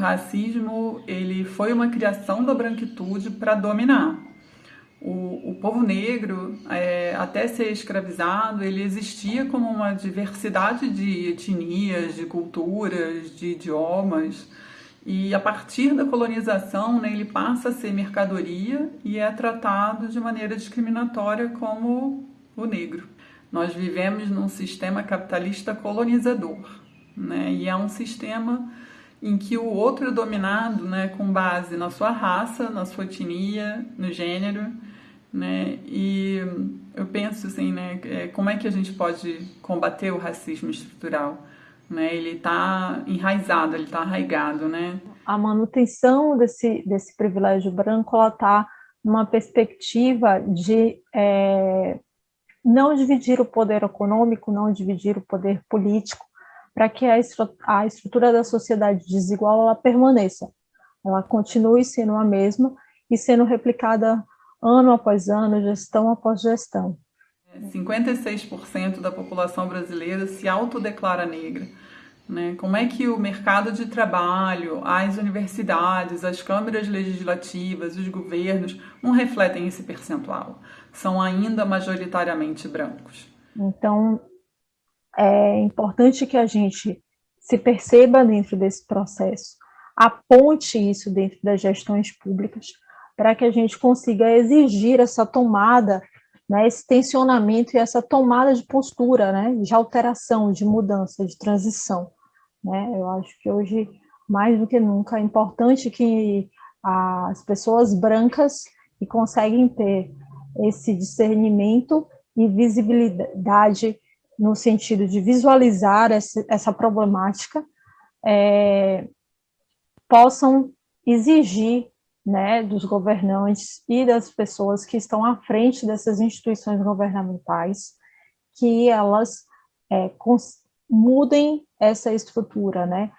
racismo ele foi uma criação da branquitude para dominar. O, o, povo negro, é, até ser escravizado, ele existia como uma diversidade de etnias, de culturas, de idiomas, e a partir da colonização, né, ele passa a ser mercadoria e é tratado de maneira discriminatória como o negro. Nós vivemos num sistema capitalista colonizador, né, e é um sistema em que o outro é dominado né, com base na sua raça, na sua etnia, no gênero, né, e eu penso assim, né, é, como é que a gente pode combater o racismo estrutural? né? Ele está enraizado, ele está arraigado, né? A manutenção desse, desse privilégio branco, está numa perspectiva de é, não dividir o poder econômico, não dividir o poder político, para que a, a estrutura da sociedade desigual ela permaneça, ela continue sendo a mesma e sendo replicada ano após ano, gestão após gestão. 56% da população brasileira se autodeclara negra. Né? Como é que o mercado de trabalho, as universidades, as câmaras legislativas, os governos não refletem esse percentual? São ainda majoritariamente brancos. Então, é importante que a gente se perceba dentro desse processo, aponte isso dentro das gestões públicas, para que a gente consiga exigir essa tomada né, esse tensionamento e essa tomada de postura, né, de alteração, de mudança, de transição. Né? Eu acho que hoje, mais do que nunca, é importante que as pessoas brancas que conseguem ter esse discernimento e visibilidade no sentido de visualizar essa, essa problemática, é, possam exigir né, dos governantes e das pessoas que estão à frente dessas instituições governamentais, que elas é, mudem essa estrutura, né,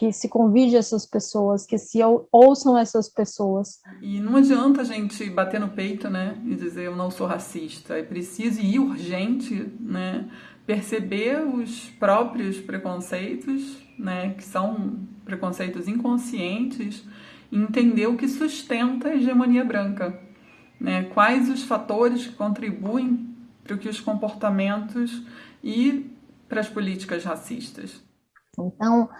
que se convide essas pessoas, que se ouçam essas pessoas. E não adianta a gente bater no peito, né, e dizer eu não sou racista, é preciso e urgente, né, perceber os próprios preconceitos, né, que são preconceitos inconscientes, entender o que sustenta a hegemonia branca, né? quais os fatores que contribuem para que os comportamentos e para as políticas racistas. Então,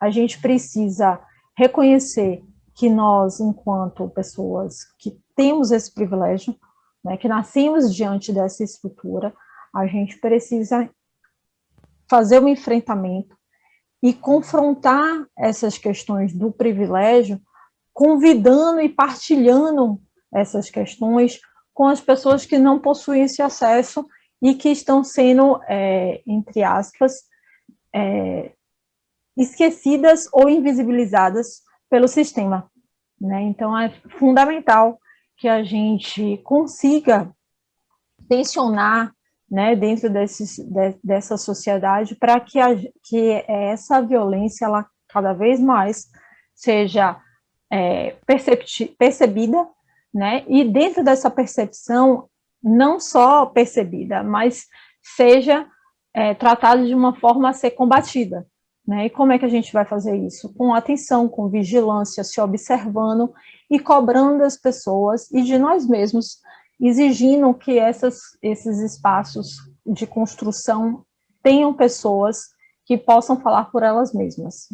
a gente precisa reconhecer que nós, enquanto pessoas que temos esse privilégio, né, que nascemos diante dessa estrutura, a gente precisa fazer um enfrentamento e confrontar essas questões do privilégio convidando e partilhando essas questões com as pessoas que não possuem esse acesso e que estão sendo, é, entre aspas, é, esquecidas ou invisibilizadas pelo sistema. Né? Então, é fundamental que a gente consiga tensionar né, dentro desses, de, dessa sociedade para que, que essa violência, ela cada vez mais seja é, percebida, né? E dentro dessa percepção, não só percebida, mas seja é, tratada de uma forma a ser combatida. Né? E como é que a gente vai fazer isso? Com atenção, com vigilância, se observando e cobrando as pessoas e de nós mesmos, exigindo que essas, esses espaços de construção tenham pessoas que possam falar por elas mesmas.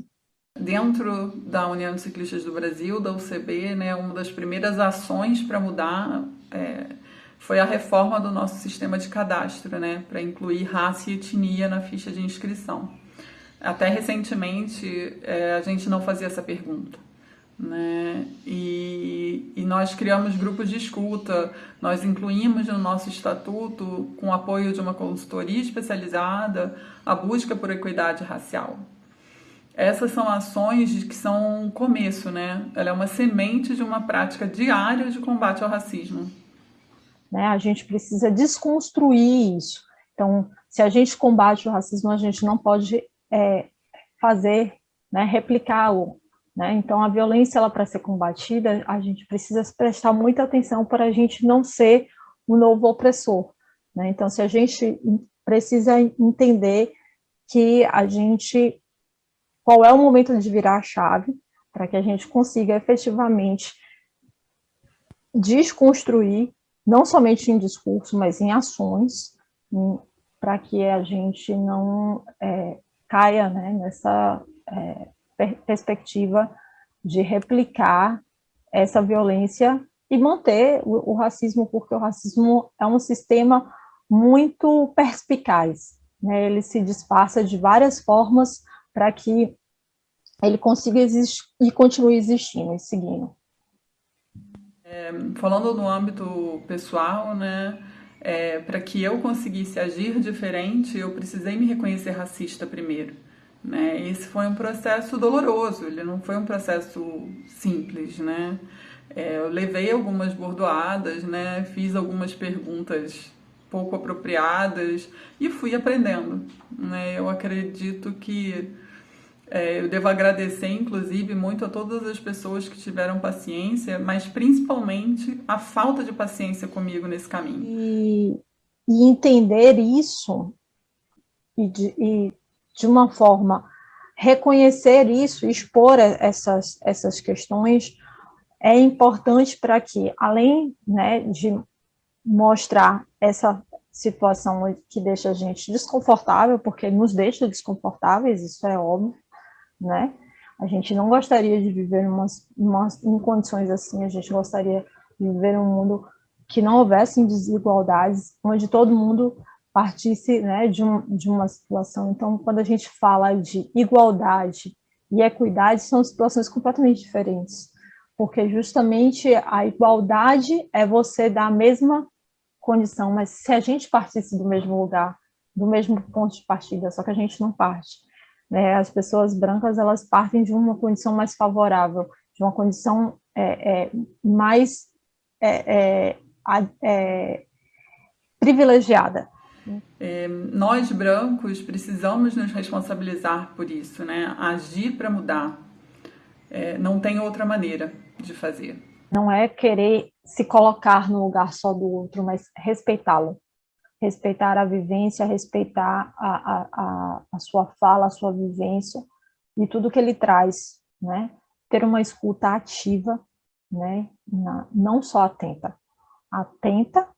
Dentro da União de Ciclistas do Brasil, da UCB, né, uma das primeiras ações para mudar é, foi a reforma do nosso sistema de cadastro, né, para incluir raça e etnia na ficha de inscrição. Até recentemente é, a gente não fazia essa pergunta. Né? E, e, nós criamos grupos de escuta, nós incluímos no nosso estatuto, com apoio de uma consultoria especializada, a busca por equidade racial. Essas são ações que são um começo, né? Ela é uma semente de uma prática diária de combate ao racismo. Né? A gente precisa desconstruir isso. Então, se a gente combate o racismo, a gente não pode é, fazer, né, replicá-lo. Né? Então, a violência, para ser combatida, a gente precisa prestar muita atenção para a gente não ser o novo opressor. Né? Então, se a gente precisa entender que a gente qual é o momento de virar a chave, para que a gente consiga efetivamente desconstruir, não somente em discurso, mas em ações, para que a gente não é, caia né, nessa é, per perspectiva de replicar essa violência e manter o, o, racismo, porque o racismo é um sistema muito perspicaz, né? ele se disfarça de várias formas para que ele consiga existir e continue existindo e seguindo. É, falando no âmbito pessoal, né, é, para que eu conseguisse agir diferente, eu precisei me reconhecer racista primeiro. Né? Esse foi um processo doloroso, ele não foi um processo simples, né? É, eu levei algumas bordoadas, né? Fiz algumas perguntas pouco apropriadas e fui aprendendo, né? Eu acredito que é, eu devo agradecer, inclusive, muito a todas as pessoas que tiveram paciência, mas principalmente a falta de paciência comigo nesse caminho. E, e entender isso e de, e de uma forma reconhecer isso, expor essas, essas questões, é importante para que, além né, de mostrar essa situação que deixa a gente desconfortável, porque nos deixa desconfortáveis, isso é óbvio, né? A gente não gostaria de viver umas, umas, em condições assim, a gente gostaria de viver um mundo que não houvesse desigualdades, onde todo mundo partisse né, de, um, de uma situação. Então, quando a gente fala de igualdade e equidade, são situações completamente diferentes, porque justamente a igualdade é você dar a mesma condição, mas se a gente partisse do mesmo lugar, do mesmo ponto de partida, só que a gente não parte. Né? As pessoas brancas, elas partem de uma condição mais favorável, de uma condição é, é, mais é, é, é privilegiada. Nós brancos precisamos nos responsabilizar por isso, né? Agir para mudar. Não tem outra maneira de fazer. Não é querer se colocar no lugar só do outro, mas respeitá-lo. Respeitar a vivência, respeitar a, a, a, a sua fala, a sua vivência e tudo que ele traz, né? Ter uma escuta ativa, né? Na, não só atenta, atenta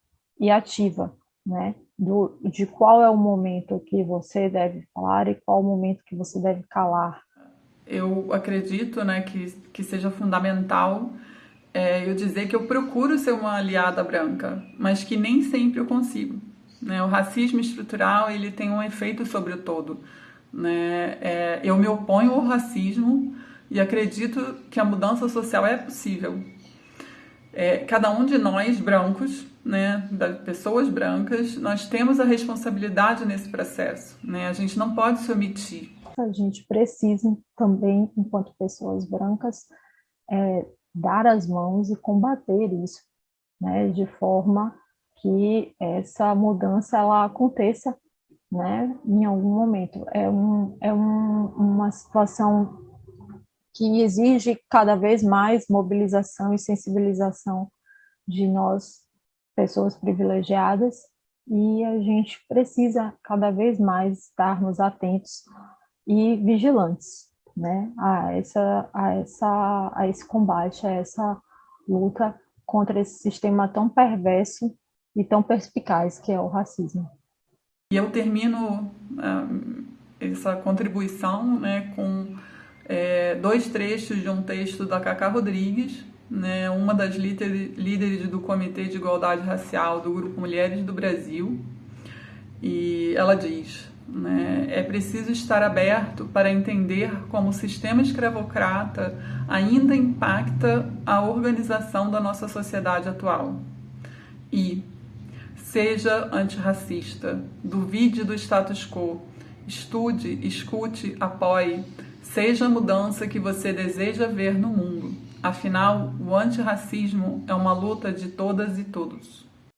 e ativa, né? do, de qual é o momento que você deve falar e qual o momento que você deve calar. Eu acredito né, que, que seja fundamental é, eu dizer que eu procuro ser uma aliada branca, mas que nem sempre eu consigo. Né? O racismo estrutural ele tem um efeito sobre o todo. Né? É, eu me oponho ao racismo e acredito que a mudança social é possível. É, cada um de nós, brancos, né, das pessoas brancas, nós temos a responsabilidade nesse processo, né? A gente não pode se omitir. A gente precisa também, enquanto pessoas brancas, é, dar as mãos e combater isso, né, de forma que essa mudança ela aconteça, né, em algum momento. É, um, é um, uma situação que exige cada vez mais mobilização e sensibilização de nós pessoas privilegiadas e a gente precisa cada vez mais estarmos atentos e vigilantes né, a, essa, a, essa, a esse combate, a essa luta contra esse sistema tão perverso e tão perspicaz que é o racismo. E eu termino uh, essa contribuição né, com é, dois trechos de um texto da Cacá Rodrigues, né, uma das líderes do Comitê de Igualdade Racial do Grupo Mulheres do Brasil, e ela diz: né, é preciso estar aberto para entender como o sistema escravocrata ainda impacta a organização da nossa sociedade atual. E seja antirracista, duvide do status quo, estude, escute, apoie, seja a mudança que você deseja ver no mundo. Afinal, o antirracismo é uma luta de todas e todos.